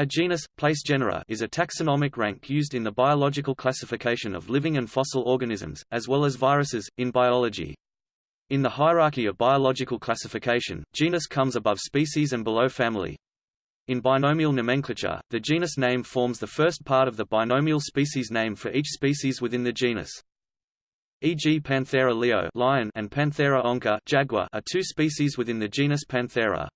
A genus, place genera is a taxonomic rank used in the biological classification of living and fossil organisms, as well as viruses, in biology. In the hierarchy of biological classification, genus comes above species and below family. In binomial nomenclature, the genus name forms the first part of the binomial species name for each species within the genus. E.g. Panthera leo lion and Panthera onca jaguar are two species within the genus Panthera.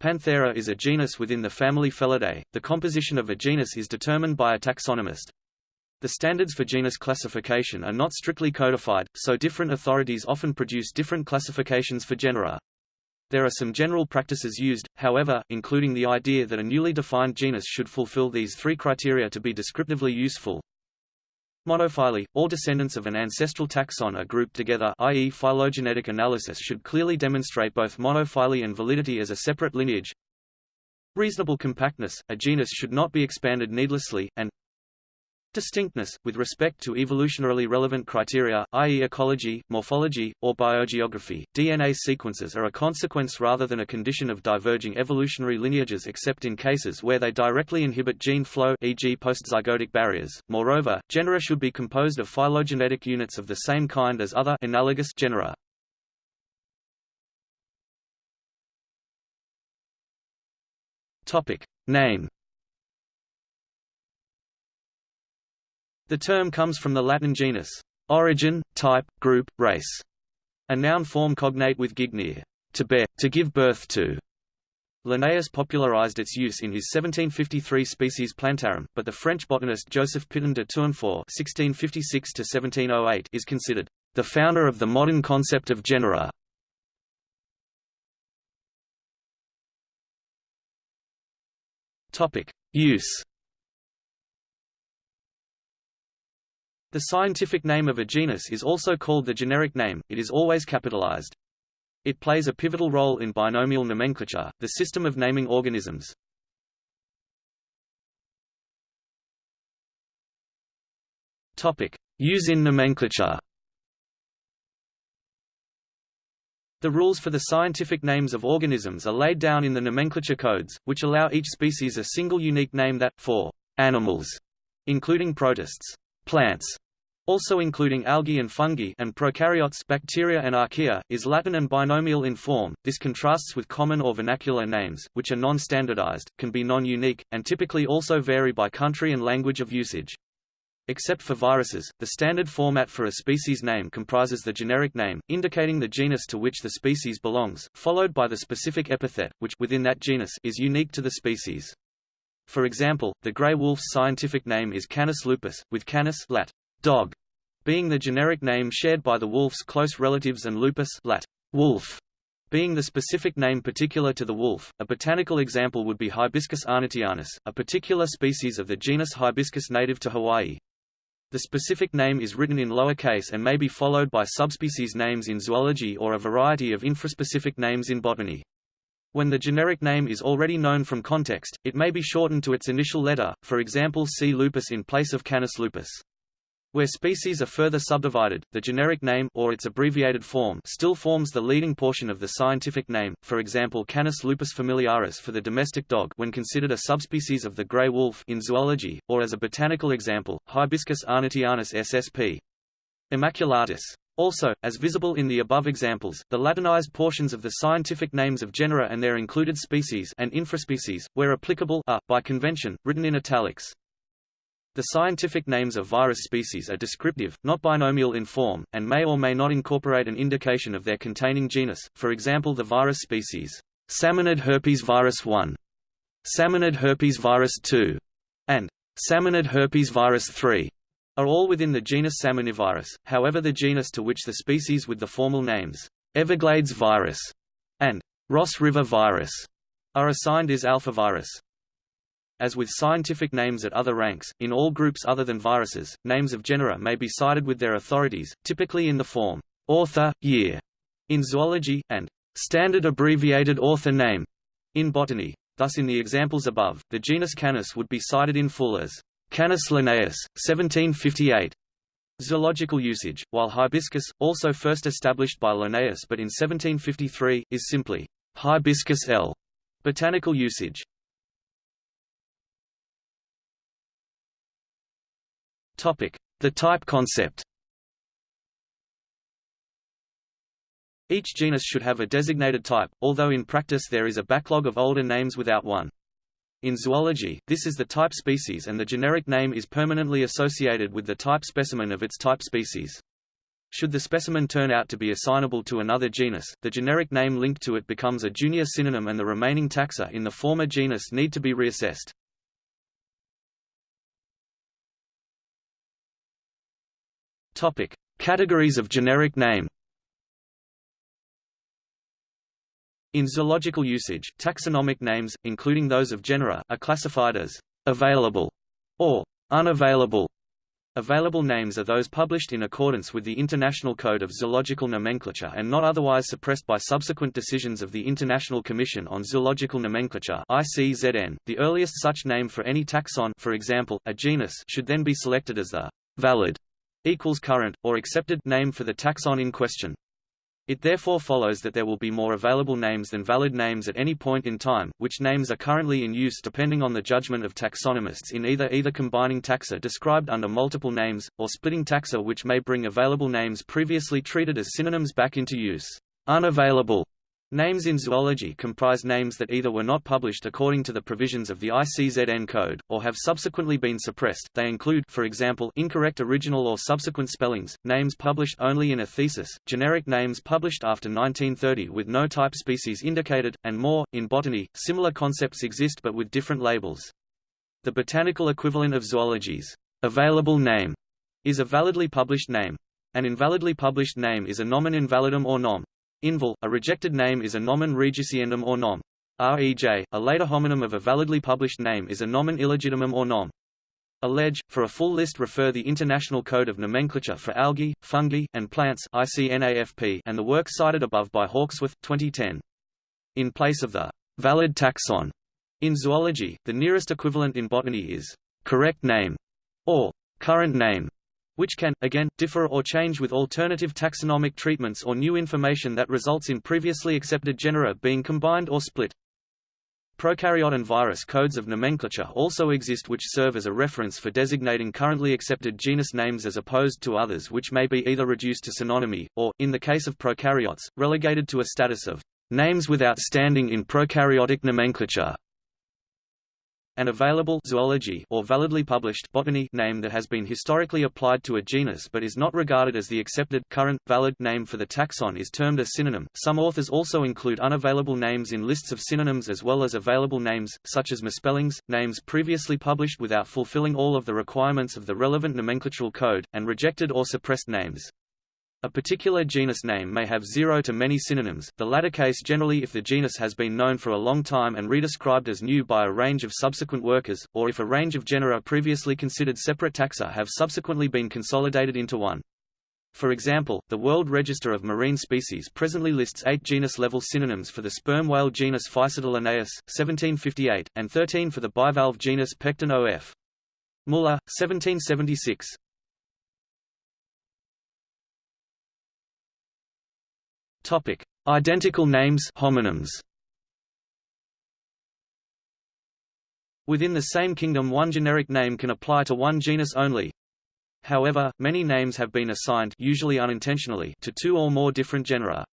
Panthera is a genus within the family Felidae. The composition of a genus is determined by a taxonomist. The standards for genus classification are not strictly codified, so different authorities often produce different classifications for genera. There are some general practices used, however, including the idea that a newly defined genus should fulfill these three criteria to be descriptively useful. Monophyly – All descendants of an ancestral taxon are grouped together i.e. phylogenetic analysis should clearly demonstrate both monophyly and validity as a separate lineage. Reasonable compactness – A genus should not be expanded needlessly, and Distinctness, with respect to evolutionarily relevant criteria, i.e. ecology, morphology, or biogeography, DNA sequences are a consequence rather than a condition of diverging evolutionary lineages except in cases where they directly inhibit gene flow e.g. postzygotic barriers. Moreover, genera should be composed of phylogenetic units of the same kind as other analogous genera. Topic. Name The term comes from the Latin genus, origin, type, group, race. A noun form cognate with gignere, to bear, to give birth to. Linnaeus popularized its use in his 1753 Species Plantarum, but the French botanist Joseph Pitton de Tournefort (1656–1708) is considered the founder of the modern concept of genera. Topic: Use. The scientific name of a genus is also called the generic name, it is always capitalized. It plays a pivotal role in binomial nomenclature, the system of naming organisms. Topic: Use in nomenclature. The rules for the scientific names of organisms are laid down in the nomenclature codes, which allow each species a single unique name that, for animals, including protists, plants, also including algae and fungi and prokaryotes bacteria and archaea, is Latin and binomial in form. This contrasts with common or vernacular names, which are non-standardized, can be non-unique, and typically also vary by country and language of usage. Except for viruses, the standard format for a species name comprises the generic name, indicating the genus to which the species belongs, followed by the specific epithet, which within that genus is unique to the species. For example, the gray wolf's scientific name is Canis lupus, with canis lat dog, being the generic name shared by the wolf's close relatives and lupus lat. wolf, being the specific name particular to the wolf. A botanical example would be Hibiscus arnottianus, a particular species of the genus Hibiscus native to Hawaii. The specific name is written in lowercase and may be followed by subspecies names in zoology or a variety of infraspecific names in botany. When the generic name is already known from context, it may be shortened to its initial letter, for example C. lupus in place of Canis lupus. Where species are further subdivided, the generic name or its abbreviated form still forms the leading portion of the scientific name, for example Canis lupus familiaris for the domestic dog when considered a subspecies of the gray wolf in zoology, or as a botanical example, Hibiscus arnottianus ssp. immaculatus. Also, as visible in the above examples, the Latinized portions of the scientific names of genera and their included species and infraspecies, where applicable, are, by convention, written in italics. The scientific names of virus species are descriptive, not binomial in form, and may or may not incorporate an indication of their containing genus, for example the virus species, Salmonid herpes virus 1, Salmonid herpes virus 2, and Salmonid herpes virus 3 are all within the genus Salmonivirus, however the genus to which the species with the formal names, Everglades virus and Ross River virus, are assigned is alphavirus. As with scientific names at other ranks, in all groups other than viruses, names of genera may be cited with their authorities, typically in the form author, year in zoology, and standard abbreviated author name in botany. Thus in the examples above, the genus Canis would be cited in full as Canis linnaeus, 1758. Zoological usage, while hibiscus, also first established by Linnaeus but in 1753, is simply Hibiscus L. Botanical usage. The type concept. Each genus should have a designated type, although in practice there is a backlog of older names without one. In zoology, this is the type species and the generic name is permanently associated with the type specimen of its type species. Should the specimen turn out to be assignable to another genus, the generic name linked to it becomes a junior synonym and the remaining taxa in the former genus need to be reassessed. Topic: Categories of generic name. In zoological usage, taxonomic names, including those of genera, are classified as available or unavailable. Available names are those published in accordance with the International Code of Zoological Nomenclature and not otherwise suppressed by subsequent decisions of the International Commission on Zoological Nomenclature ICZN. The earliest such name for any taxon for example, a genus should then be selected as the valid equals current, or accepted name for the taxon in question. It therefore follows that there will be more available names than valid names at any point in time, which names are currently in use depending on the judgment of taxonomists in either either combining taxa described under multiple names, or splitting taxa which may bring available names previously treated as synonyms back into use. Unavailable Names in zoology comprise names that either were not published according to the provisions of the ICZN code, or have subsequently been suppressed. They include, for example, incorrect original or subsequent spellings, names published only in a thesis, generic names published after 1930 with no type species indicated, and more. In botany, similar concepts exist but with different labels. The botanical equivalent of zoology's available name is a validly published name. An invalidly published name is a nomen invalidum or nom. Inval, a rejected name is a nomen rejiciendum or nom. Rej, a later homonym of a validly published name is a nomen illegitimum or nom. Allege, for a full list refer the International Code of Nomenclature for Algae, Fungi, and Plants ICNAFP and the work cited above by Hawksworth, 2010. In place of the valid taxon in zoology, the nearest equivalent in botany is correct name or current name which can, again, differ or change with alternative taxonomic treatments or new information that results in previously accepted genera being combined or split. Prokaryote and virus codes of nomenclature also exist which serve as a reference for designating currently accepted genus names as opposed to others which may be either reduced to synonymy, or, in the case of prokaryotes, relegated to a status of names without standing in prokaryotic nomenclature an available zoology or validly published botany name that has been historically applied to a genus but is not regarded as the accepted current valid name for the taxon is termed a synonym. Some authors also include unavailable names in lists of synonyms as well as available names, such as misspellings, names previously published without fulfilling all of the requirements of the relevant nomenclatural code, and rejected or suppressed names. A particular genus name may have zero to many synonyms, the latter case generally if the genus has been known for a long time and redescribed as new by a range of subsequent workers, or if a range of genera previously considered separate taxa have subsequently been consolidated into one. For example, the World Register of Marine Species presently lists eight genus-level synonyms for the sperm whale genus Physeter linnaeus, 1758, and 13 for the bivalve genus Pecten of. Muller, 1776. Topic: Identical names homonyms. Within the same kingdom one generic name can apply to one genus only. However, many names have been assigned usually unintentionally to two or more different genera.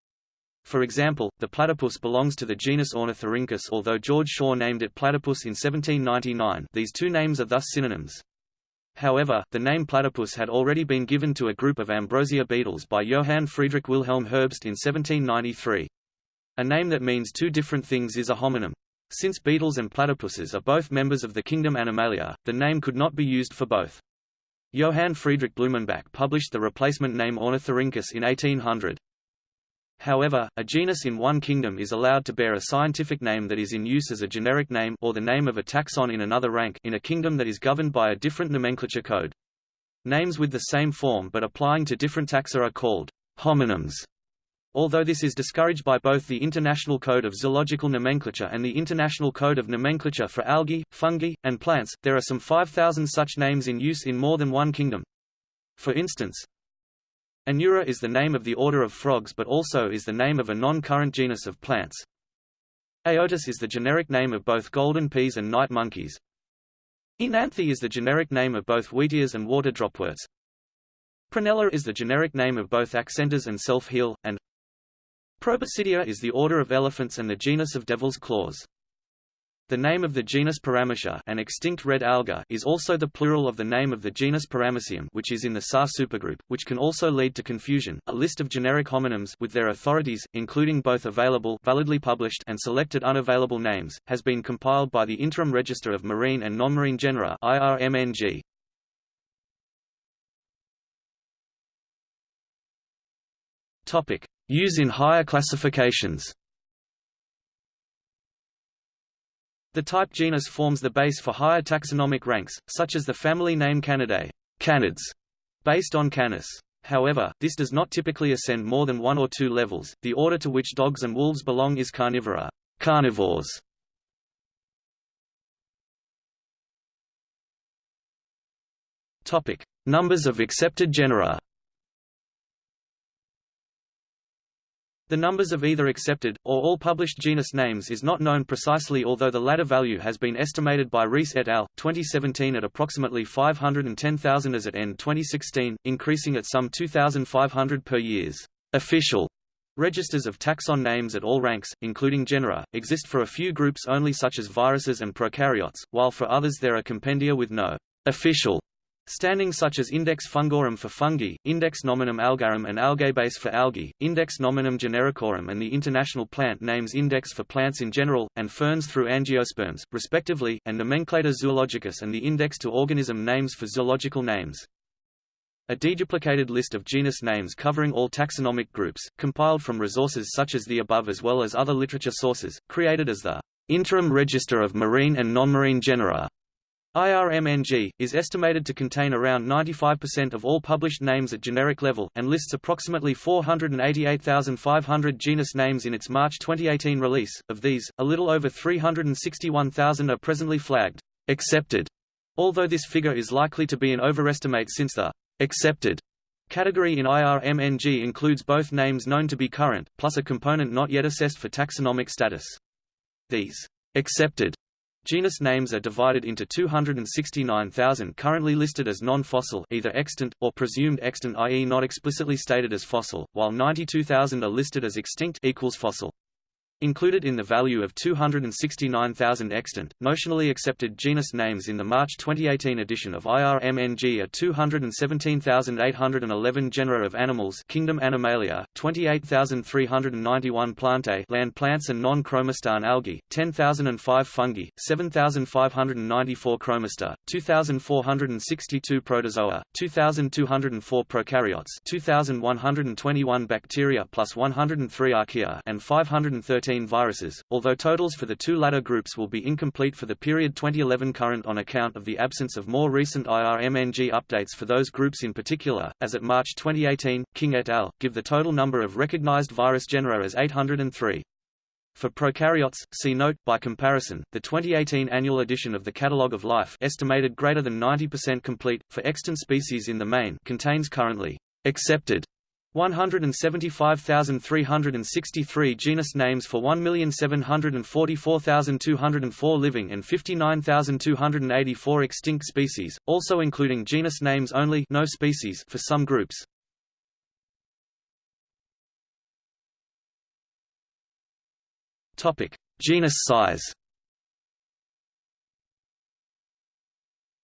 For example, the platypus belongs to the genus Ornithorhynchus although George Shaw named it platypus in 1799 these two names are thus synonyms. However, the name platypus had already been given to a group of ambrosia beetles by Johann Friedrich Wilhelm Herbst in 1793. A name that means two different things is a homonym. Since beetles and platypuses are both members of the kingdom Animalia, the name could not be used for both. Johann Friedrich Blumenbach published the replacement name Ornithorhynchus in 1800. However, a genus in one kingdom is allowed to bear a scientific name that is in use as a generic name or the name of a taxon in another rank in a kingdom that is governed by a different nomenclature code. Names with the same form but applying to different taxa are called homonyms. Although this is discouraged by both the International Code of Zoological Nomenclature and the International Code of Nomenclature for Algae, Fungi, and Plants, there are some 5,000 such names in use in more than one kingdom. For instance, Anura is the name of the order of frogs but also is the name of a non-current genus of plants. Aotus is the generic name of both golden peas and night monkeys. Oenanthe is the generic name of both wheatears and water dropworts. Prunella is the generic name of both accentors and self-heal, and Proboscidea is the order of elephants and the genus of devil's claws. The name of the genus Paramecia an extinct red alga is also the plural of the name of the genus Paramecium which is in the SAR supergroup, which can also lead to confusion. A list of generic homonyms with their authorities, including both available validly published and selected unavailable names, has been compiled by the Interim Register of Marine and Non-Marine Genera IRMNG. Topic: Use in higher classifications. The type genus forms the base for higher taxonomic ranks, such as the family name Canidae canids, based on Canis. However, this does not typically ascend more than one or two levels. The order to which dogs and wolves belong is Carnivora carnivores. Topic: Numbers of accepted genera. The numbers of either accepted, or all published genus names is not known precisely although the latter value has been estimated by Rees et al. 2017 at approximately 510,000 as at end 2016, increasing at some 2,500 per years. Official registers of taxon names at all ranks, including genera, exist for a few groups only such as viruses and prokaryotes, while for others there are compendia with no official Standings such as Index Fungorum for fungi, Index Nominum Algarum and AlgaeBase for algae, Index Nominum Genericorum and the International Plant Names Index for plants in general, and ferns through angiosperms, respectively, and Nomenclator Zoologicus and the Index to Organism Names for zoological names. A deduplicated list of genus names covering all taxonomic groups, compiled from resources such as the above as well as other literature sources, created as the Interim Register of Marine and Non-Marine Genera IRMNG, is estimated to contain around 95% of all published names at generic level, and lists approximately 488,500 genus names in its March 2018 release. Of these, a little over 361,000 are presently flagged accepted, although this figure is likely to be an overestimate since the accepted category in IRMNG includes both names known to be current, plus a component not yet assessed for taxonomic status. These accepted Genus names are divided into 269,000 currently listed as non-fossil either extant, or presumed extant i.e. not explicitly stated as fossil, while 92,000 are listed as extinct equals fossil. Included in the value of 269,000 extant, notionally accepted genus names in the March 2018 edition of IRMNG are 217,811 genera of animals kingdom Animalia, 28,391 plantae land plants and non-chromistan algae, 10,005 fungi, 7,594 chromista, 2,462 protozoa, 2,204 prokaryotes 2,121 bacteria plus 103 archaea and 513 viruses, although totals for the two latter groups will be incomplete for the period 2011 current on account of the absence of more recent IRMNG updates for those groups in particular. As at March 2018, King et al. give the total number of recognized virus genera as 803. For prokaryotes, see note, by comparison, the 2018 annual edition of the Catalogue of Life estimated greater than 90% complete, for extant species in the main contains currently accepted 175,363 genus names for 1,744,204 living and 59,284 extinct species, also including genus names only no species for some groups. Genus size.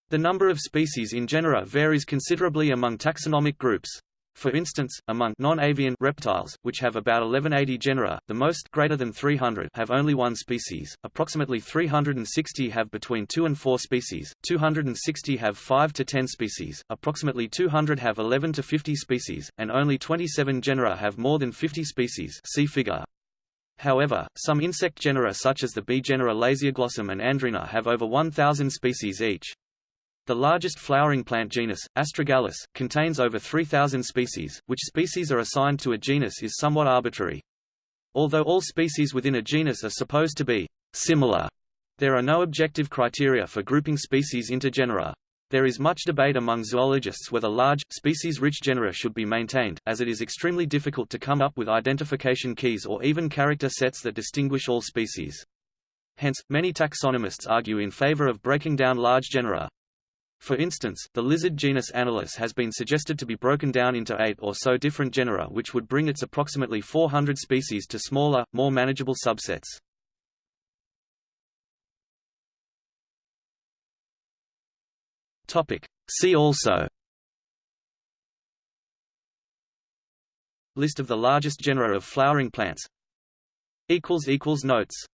The number of species in genera varies considerably among taxonomic groups. For instance, among non-avian reptiles, which have about 1180 genera, the most greater than 300 have only one species, approximately 360 have between 2 and 4 species, 260 have 5 to 10 species, approximately 200 have 11 to 50 species, and only 27 genera have more than 50 species see figure. However, some insect genera such as the bee genera Lasioglossum and Andrena have over 1,000 species each. The largest flowering plant genus, Astragalus, contains over 3,000 species. Which species are assigned to a genus is somewhat arbitrary. Although all species within a genus are supposed to be similar, there are no objective criteria for grouping species into genera. There is much debate among zoologists whether large, species-rich genera should be maintained, as it is extremely difficult to come up with identification keys or even character sets that distinguish all species. hence, many taxonomists argue in favor of breaking down large genera. For instance, the lizard genus Anolis has been suggested to be broken down into eight or so different genera which would bring its approximately 400 species to smaller, more manageable subsets. See also List of the largest genera of flowering plants. Notes